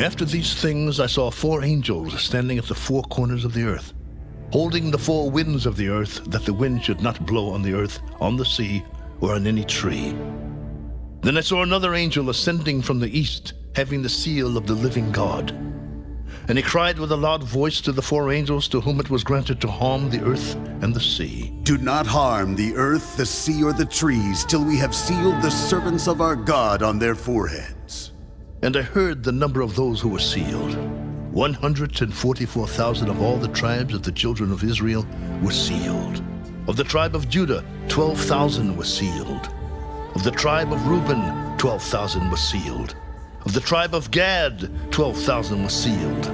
After these things I saw four angels standing at the four corners of the earth, holding the four winds of the earth, that the wind should not blow on the earth, on the sea, or on any tree. Then I saw another angel ascending from the east, having the seal of the living God. And he cried with a loud voice to the four angels to whom it was granted to harm the earth and the sea. Do not harm the earth, the sea, or the trees, till we have sealed the servants of our God on their foreheads. And I heard the number of those who were sealed. 144,000 of all the tribes of the children of Israel were sealed. Of the tribe of Judah, 12,000 were sealed. Of the tribe of Reuben, 12,000 were sealed. Of the tribe of Gad, 12,000 were sealed.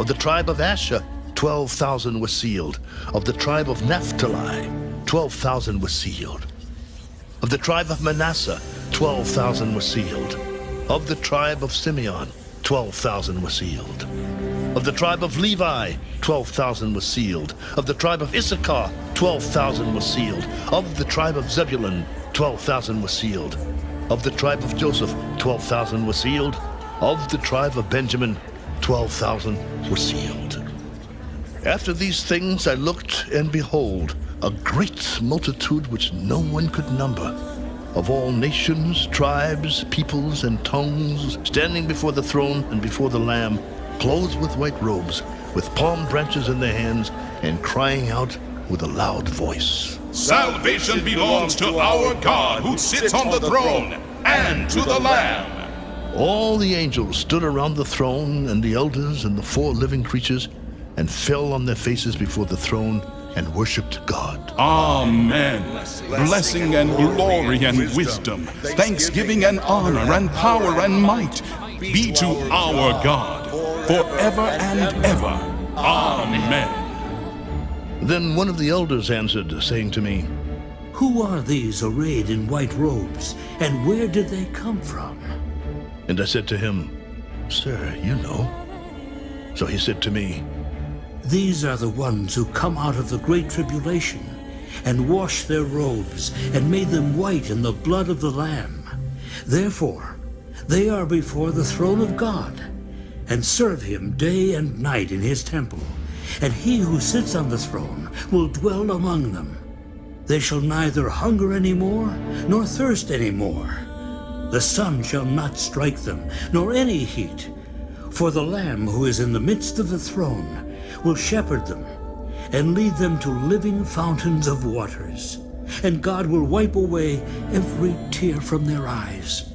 Of the tribe of Asher, 12,000 were sealed. Of the tribe of Naphtali, 12,000 were sealed. Of the tribe of Manasseh, 12,000 were sealed. Of the tribe of Simeon, 12,000 were sealed. Of the tribe of Levi, 12,000 were sealed. Of the tribe of Issachar, 12,000 were sealed. Of the tribe of Zebulun, 12,000 were sealed. Of the tribe of Joseph, 12,000 were sealed. Of the tribe of Benjamin, 12,000 were sealed. After these things I looked, and behold, a great multitude which no one could number, of all nations, tribes, peoples, and tongues, standing before the throne and before the Lamb, clothed with white robes, with palm branches in their hands, and crying out with a loud voice. Salvation belongs to our God who sits on the throne and to the Lamb. All the angels stood around the throne, and the elders and the four living creatures, and fell on their faces before the throne and worshipped God. Amen. Blessing and glory and wisdom, thanksgiving and honor and power and might be to our God forever and ever. Amen. Then one of the elders answered, saying to me, Who are these arrayed in white robes, and where did they come from? And I said to him, Sir, you know. So he said to me, These are the ones who come out of the great tribulation, and washed their robes, and made them white in the blood of the Lamb. Therefore, they are before the throne of God, and serve him day and night in his temple and he who sits on the throne will dwell among them. They shall neither hunger any more, nor thirst any more. The sun shall not strike them, nor any heat. For the Lamb who is in the midst of the throne will shepherd them, and lead them to living fountains of waters. And God will wipe away every tear from their eyes.